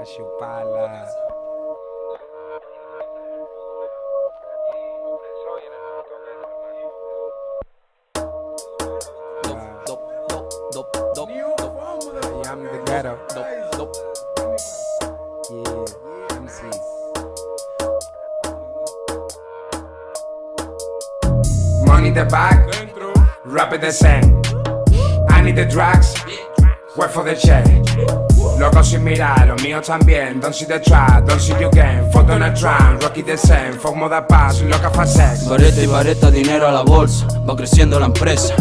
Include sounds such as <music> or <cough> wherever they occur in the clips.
I am the ghetto. Yeah, the bag, rap the same. I need the drugs, work for the check. Loco sin mirar, los míos también. Don't see the trap, don't see you game. Fuck Donald Trump, Rocky the same. Fuck moda paz, loca fa sex. Vareta y vareta, dinero a la bolsa, va creciendo la empresa.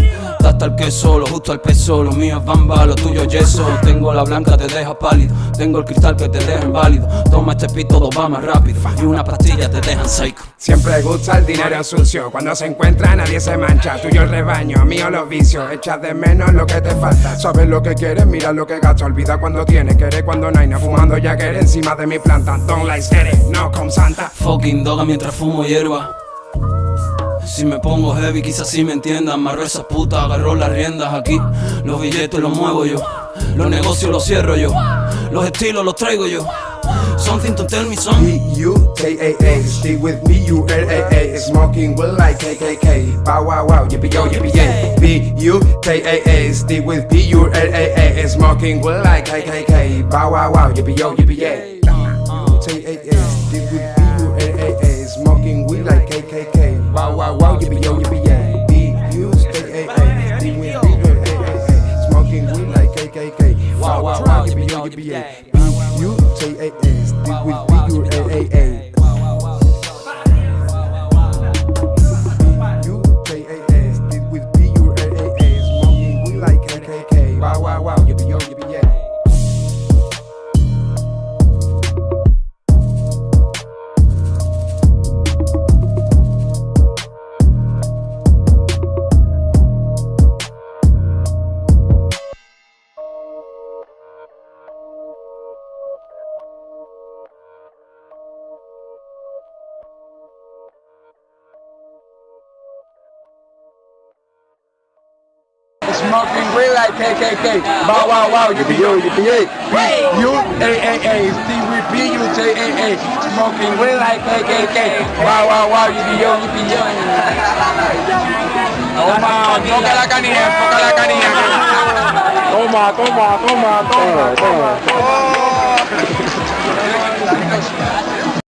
Hasta el que solo, justo al peso, los míos bamba, los tuyos yeso. Tengo la blanca, te deja pálido. Tengo el cristal que te deja inválido. Toma este pit, todo va más rápido. Y una pastilla te dejan psycho. Siempre gusta el dinero sucio. Cuando se encuentra nadie se mancha. Tuyo el rebaño, mío los vicios. Echas de menos lo que te falta. Sabes lo que quieres, mira lo que gasta. Olvida cuando tienes, quieres cuando no hay nada. Fumando ya que encima de mi planta. Don't like scary, no con santa. Fucking doga mientras fumo hierba. Si me pongo heavy, quizás sí me entiendan. Amarro esas putas, agarro las riendas aquí. Los billetes los muevo yo. Los negocios los cierro yo. Los estilos los traigo yo. Something to tell me son. B-U-K-A-A, stay with me, you L-A-A Smoking will like KKK Bow wow wow, yippee yo, yippee yay. B-U-K-A-A, stay with me, Smoking will like KKK Bow wow wow, Bow wow wow, yippee yo, yippee yay. B-U-K-A-A, stay with me, Smoking weed like KKK Wow wow wow, yippee yo, yippee yay B-U-K-A-A, stay with me, you L-A-A U-K-A-S, Smoking weed like KKK. Bow wow wow, yippee yo, yippee yay. B-U-A-A-A, Steve with B-U-J-A-A. Smoking like KKK. Wow wow wow, yippee yo, yippee <laughs> yo. Toma, toca la canilla, toca la canilla. Toma, toma, toma, toma, toma. toma. Oh, oh. <laughs> <laughs>